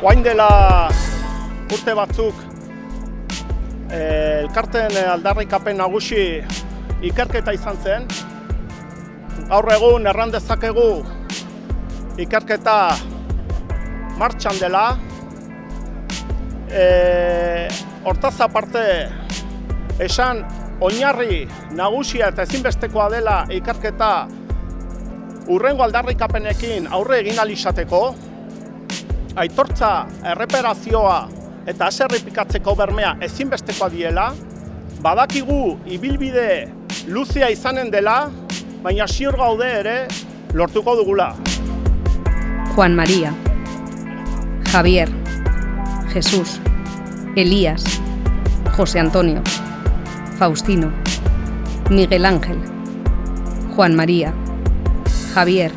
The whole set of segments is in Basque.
Oain dela urte batzuk eh, elkarten aldarrikapen nagusi ikerketa izan zen. Gaur egun erran dezakegu ikerketa martxan dela. E, hortaz aparte, esan oinarri nagusia eta ezinbestekoa dela ikerketa urrengo aldarrikapenekin aurre egin alizateko, aitortza erreperazioa eta aserripikatzeko bermea ezinbestekoa diela, badakigu ibilbide luzea izanen dela, baina ziur gaude ere lortuko dugula. Juan María, Javier, Jesús, Elías, José Antonio, Faustino, Miguel Ángel, Juan María, Javier,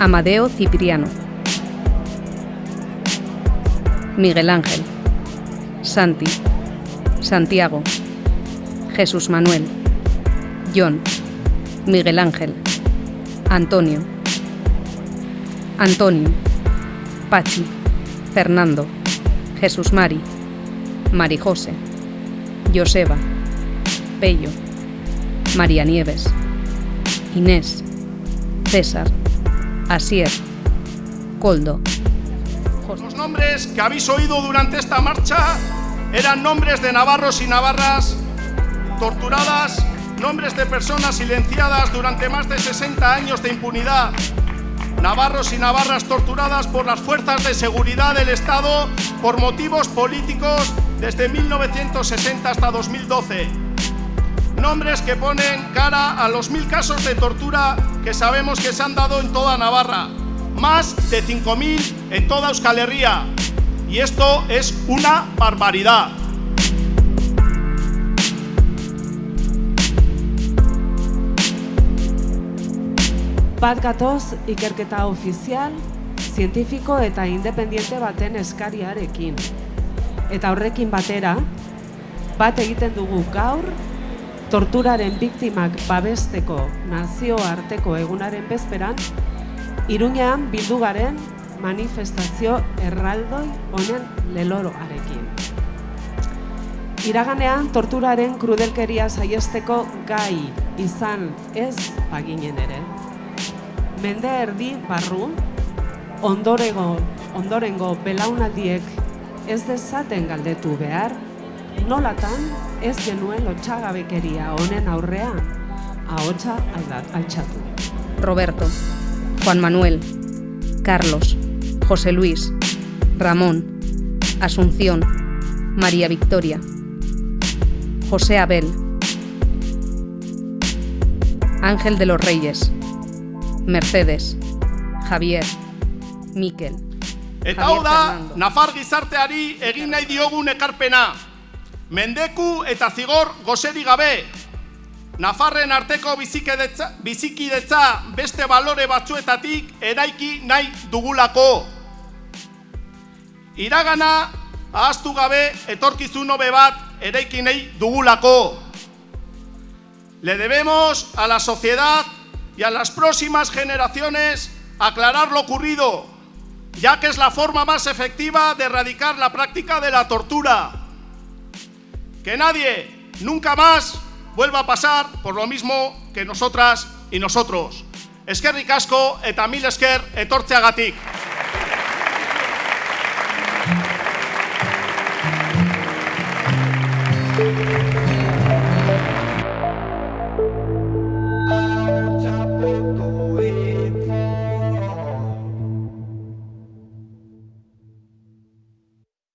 Amadeo Cipriano, Miguel Ángel, Santi, Santiago, Jesús Manuel, John, Miguel Ángel, Antonio, Antonio, Pachi, Fernando, Jesús Mari, Mari José, Joseba, Pello, María Nieves, Inés, César, Asier, Coldo. Los nombres que habéis oído durante esta marcha eran nombres de navarros y navarras torturadas, nombres de personas silenciadas durante más de 60 años de impunidad, navarros y navarras torturadas por las fuerzas de seguridad del Estado por motivos políticos desde 1960 hasta 2012. Nombres que ponen cara a los mil casos de tortura que sabemos que se han dado en toda Navarra. Más de 5.000 en toda Euskal Herria. Y esto es una barbaridad. Bat gatoz ikerketa ofizial, zientifiko eta independiente baten eskariarekin. Eta horrekin batera, bat egiten dugu gaur, torturaren biktimak babesteko nazioarteko egunaren bezperan, Iruñean bildugaren manifestazio erraldoi honen leloroarekin. Iraganean torturaren krudelkeria saiesteko gai izan ez baginen ere. Mende erdi barru, ondorego, ondorengo belaunaldiek ez dezaten galdetu behar, nolatan ez genuen lotxagabekeria honen aurrean, ahotsa altxatu. Roberto, Juan Manuel, Carlos, José Luis, Ramón, Asunción, María Victoria, José Abel, Ángel de los Reyes, Mercedes, Javier, Miquel. Eta hau da, Nafar gizarteari egin nahi diogun ekarpena. Mendeku eta zigor gozeri gabe. Nafarren arteko bizikidetza, bizikidetza beste balore batzuetatik eraiki nahi dugulako. Iragana ahaztu gabe etorkizun hobe bat eraiki nahi dugulako. Le debemos a la sociedad y a las próximas generaciones aclarar lo ocurrido, ya que es la forma más efectiva de erradicar la práctica de la tortura. Que nadie, nunca más, vuelva a pasar por lo mismo que nosotras y nosotros. Eskerrik asko eta mil esker etortzeagatik.